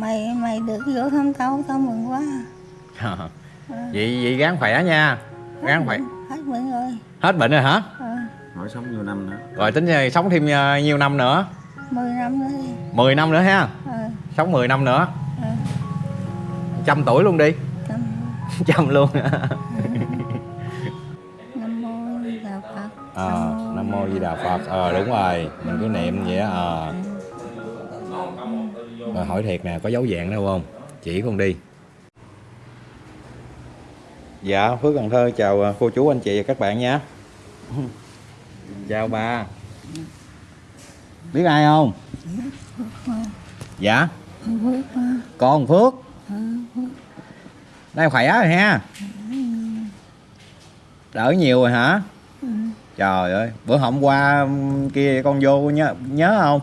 mày mày được vô thăm tao tao mừng quá. Vậy vậy gắng khỏe nha. Gắng khỏe. hết bệnh rồi. Hết bệnh rồi hả? Ờ, hỏi sống nhiều năm nữa. Rồi tính ờ, sống thêm nhiêu năm nữa. 10 năm nữa đi. 10 năm nữa ha? Ờ, sống 10 năm nữa. Ờ, trăm tuổi luôn đi. Tâm trăm luôn. Nam mô Di đà phật. Ờ nam mô di đà phật. Ờ đúng rồi. Mình cứ niệm vậy á ờ rồi hỏi thiệt nè có dấu dạng đâu không? Chỉ con đi. Dạ phước cần thơ chào ờ, cô chú anh chị và các bạn nha. Chào ba biết ai không? Dạ. Con phước. Đây khỏe rồi ha? Đỡ nhiều rồi hả? Trời ơi bữa hôm qua kia con vô nhớ nhớ không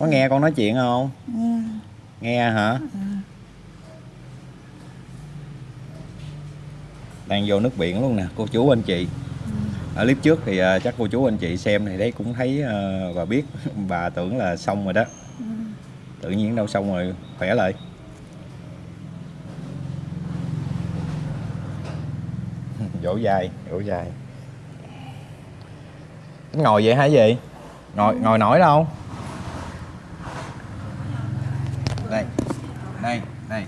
có nghe con nói chuyện không? Nghe nghe hả? Đang vô nước biển luôn nè cô chú anh chị. Ở clip trước thì à, chắc cô chú anh chị xem thì đấy cũng thấy và biết bà tưởng là xong rồi đó. Tự nhiên đâu xong rồi khỏe lại. Dỗ dài dỗ dài ngồi vậy hả gì ngồi ngồi nổi đâu đây đây đây.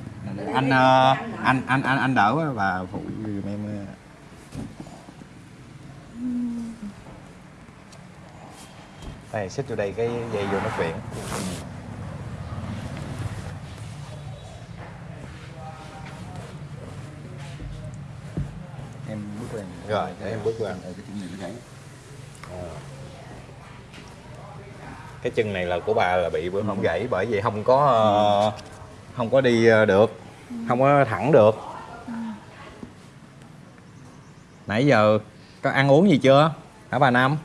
Anh ờ, anh anh anh anh đỡ bà phụ giùm em ờ. đây xích vô đây cái dây vô nước biển em bước lên. Rồi để em bước qua cái chân này nó gãy. Cái chân này là của bà là bị bữa hôm gãy. bởi vì không có ờ, không có đi ờ, được. Không có thẳng được. Nãy giờ có ăn uống gì chưa hả bà năm?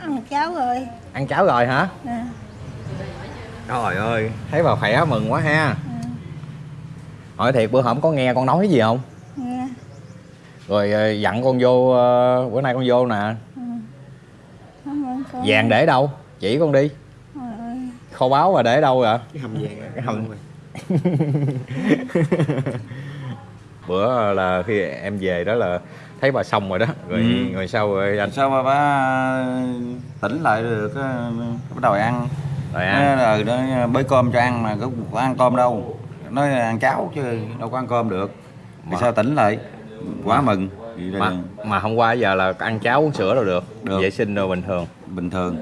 Ăn cháo rồi. Ăn cháo rồi hả? Nè trời ơi thấy bà khỏe mừng quá ha. Hỏi thiệt bữa hổm có nghe con nói gì không? Nghe rồi ờ, dặn con vô ờ, bữa nay con vô nè. Con vàng để đâu? Chỉ con đi kho báu và để đâu vậy? Cái hầm vàng Cái hầm. bữa là khi em về đó là thấy bà xong rồi đó. Rồi Ừ. rồi sau rồi anh? Sao mà ba tỉnh lại được á, bắt đầu ăn. Rồi ăn. Là nó bới cơm cho ăn mà có, ăn cơm đâu. Nói ăn cháo chứ đâu có ăn cơm được. Thì Mà- sao tỉnh lại? Quá mừng. mà mà hôm qua giờ là ăn cháo uống sữa đâu được, Được. vệ sinh rồi bình thường. Bình thường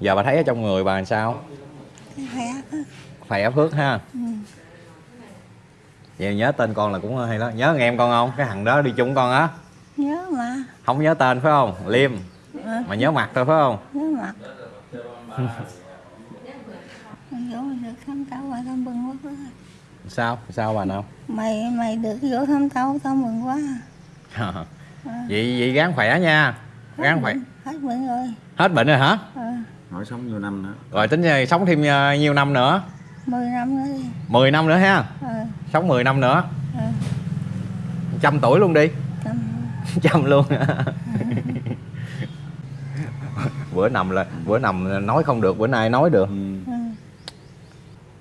giờ bà thấy ở trong người bà làm sao? Khỏe khỏe phước ha. Ừ. vậy nhớ tên con là cũng hay đó nhớ thằng em con không? Cái thằng đó đi chung con á. Nhớ mà. Không nhớ tên phải không? Liêm. Ờ, mà nhớ mặt thôi phải không? Nhớ mặt. Sao? Sao bà nào? Mày mày được vô thăm tao tao mừng quá. Vậy vậy gắng khỏe nha. Gắng khỏe. hết bệnh rồi. Hết bệnh rồi hả? Ờ, hỏi sống nhiều năm nữa. Rồi tính ờ, sống thêm ờ, nhiêu năm nữa. 10 năm nữa đi. 10 năm nữa ha? Ờ, sống 10 năm nữa. Ờ, trăm tuổi luôn đi. Tâm trăm luôn. Bữa nằm là bữa nằm nói không được bữa nay nói được. Ừ. ừ,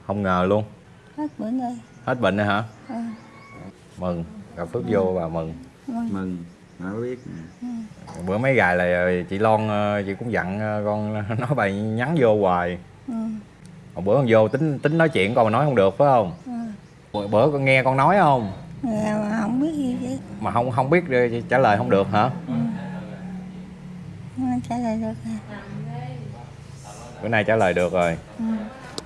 không ngờ luôn. Hết bệnh rồi hết bệnh rồi hả? Ờ, mừng. Gặp phước vô bà mừng. Mừng. mừng nó biết. Bữa mấy gài là chị Lon ờ, chị cũng dặn ờ, con nói bà nhắn vô hoài. Ừ, Hồi bữa con vô tính tính nói chuyện con mà nói không được phải không? Ừ. bữa, bữa con nghe con nói không? Nghe mà không biết gì chứ mà không không biết trả lời không được hả? Nó trả lời được à. bữa nay trả lời được rồi. Ừ.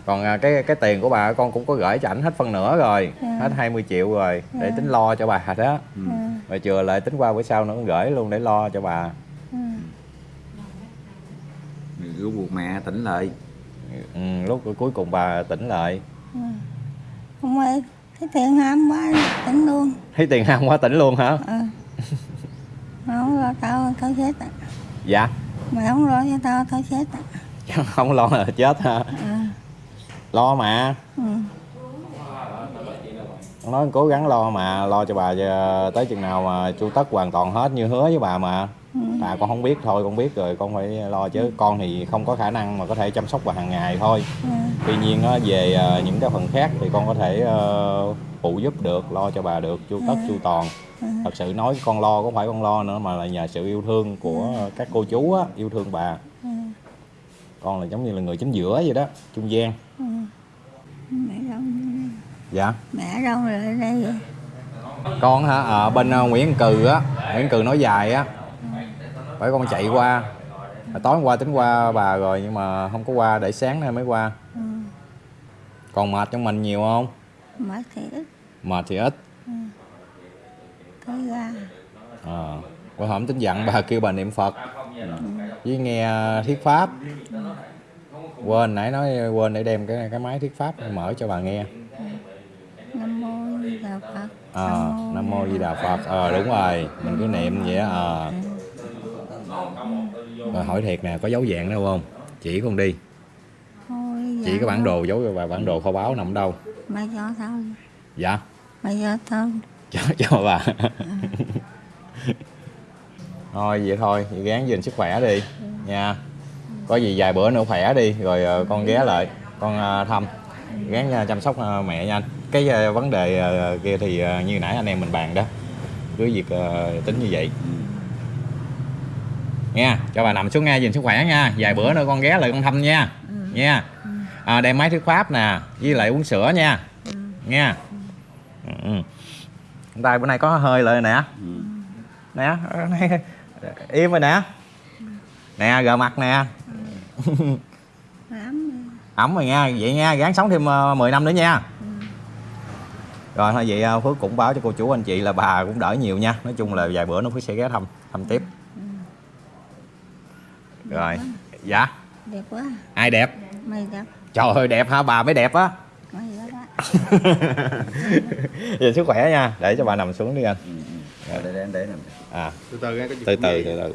còn à, cái cái tiền của bà con cũng có gửi cho ảnh hết phân nửa rồi Dạ. hết 20 triệu rồi để Dạ. tính lo cho bà đó ừ. Ừ, rồi chừa lại tính qua bữa sau nữa con gửi luôn để lo cho bà ừ. rượu buộc mẹ tỉnh lại ừ, lúc cuối cùng bà tỉnh lại ừ. không ơi thấy tiền ham quá tỉnh luôn thấy tiền ham quá tỉnh luôn hả ừ. Mà không lo tao tao chết à. dạ mày không lo cho tao tao chết à. không lo là chết hả ừ. Lo mà Ừ. nói cố gắng lo mà lo cho bà ờ, tới chừng nào mà chu tất hoàn toàn hết như hứa với bà mà Ừ. bà con không biết thôi con biết rồi con phải lo chứ con thì không có khả năng mà có thể chăm sóc bà hàng ngày thôi Ừ. tuy nhiên về ờ, những cái phần khác thì con có thể ờ, phụ giúp được lo cho bà được chu tất chu toàn Ừ. thật sự nói con lo không phải con lo nữa mà là nhờ sự yêu thương của các cô chú á, yêu thương bà Ừ. con là giống như là người chính giữa vậy đó trung gian Ừ. dạ. Mẹ đâu rồi ở đây vậy? con hả? Ở bên ờ, Nguyễn Cừ á. Nguyễn Cừ nói dài á. Phải con chạy qua. Hồi tối hôm qua tính qua bà rồi nhưng mà không có qua để sáng nay mới qua. Ừ. còn mệt trong mình nhiều không? Mệt thì ít. Mệt thì ít. Cái ra. À, bữa hổm tính dặn bà kêu bà niệm Phật. Với nghe thuyết pháp. Quên nãy nói quên để đem cái cái máy thuyết pháp mở cho bà nghe à, nam mô di đà phật. Ờ đúng rồi. Mình cứ niệm vậy á ờ. Rồi hỏi thiệt nè có dấu dạng đâu không? Chỉ con đi. Thôi chỉ cái bản đồ dấu và bản đồ kho báu nằm đâu? Mày cho tao. Dạ. Mày cho tao. Cho cho bà. Thôi vậy thôi. Vậy gán gìn sức khỏe đi. Nha. Có gì vài bữa nữa khỏe đi rồi ờ, con ghé lại. Con ờ, thăm. Gán ờ, chăm sóc mẹ nha anh cái ờ, vấn đề ờ, kia thì ờ, như nãy anh em mình bàn đó cứ việc tính như vậy. Nha cho bà nằm xuống nghe gìn sức khỏe nha. Vài bữa nữa con ghé lại con thăm nha. Nha. À, đem máy thuyết pháp nè với lại uống sữa nha. Nha. Ừ. ừ. tay bữa nay có hơi lại nè. Nè im rồi nè. Nè gờ mặt nè. Lắm ẩm rồi nha vậy nha gắng sống thêm uh, 10 năm nữa nha rồi thôi vậy ờ, Phước cũng báo cho cô chú anh chị là bà cũng đỡ nhiều nha. Nói chung là vài bữa nó Phước sẽ ghé thăm thăm tiếp. Rồi dạ. Đẹp quá. Ai đẹp? Mày đẹp. Trời ơi đẹp hả? Bà mới đẹp á. Nhìn sức khỏe nha. Để cho bà nằm xuống đi anh. Để để để nằm. À. Từ từ nghe có từ từ từ từ